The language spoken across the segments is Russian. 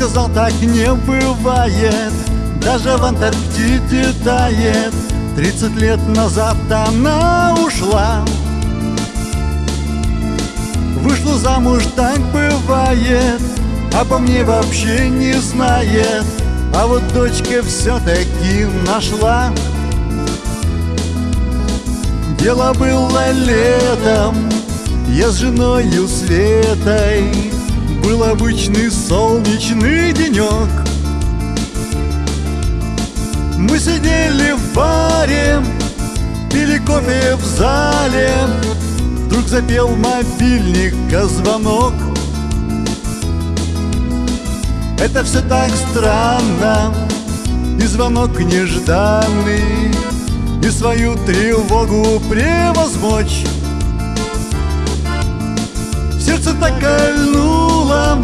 сказал, так не бывает Даже в Антарктиде тает. Тридцать лет назад она ушла. Вышла замуж, так бывает Обо мне вообще не знает. А вот дочка все-таки нашла. Дело было летом Я с женою Светой Был обычный солнечный сидели в баре Пили кофе в зале. Вдруг запел мобильника звонок Это все так странно И звонок нежданный И свою тревогу превозмочь. Сердце так кольнуло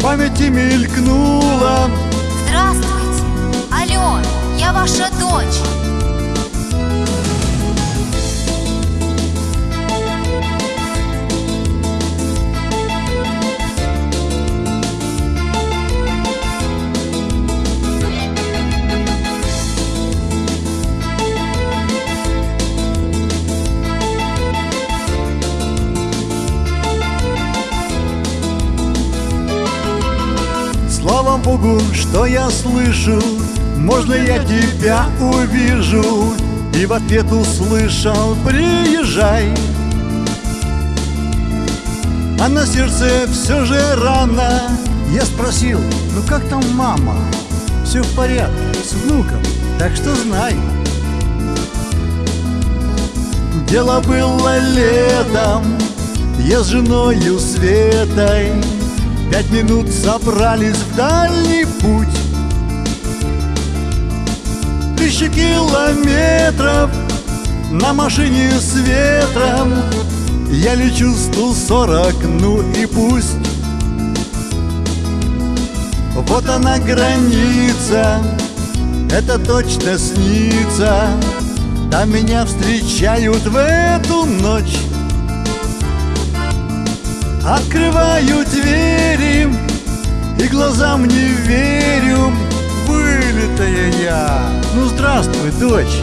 Памяти мелькнуло ваша дочь. Слава Богу, что я слышу Можно я тебя увижу? И в ответ услышал Приезжай. А на сердце все же рано. Я спросил, ну как там мама? Все в порядке, с внуком, так что знай Дело было летом Я с женою Светой Пять минут собрались в дальний путь Тысячи километров на машине с ветром. Я лечу 140, ну и пусть. Вот она граница, это точно снится. Там меня встречают в эту ночь. Открываю двери И глазам не верю Вылитая я. Ну здравствуй, дочь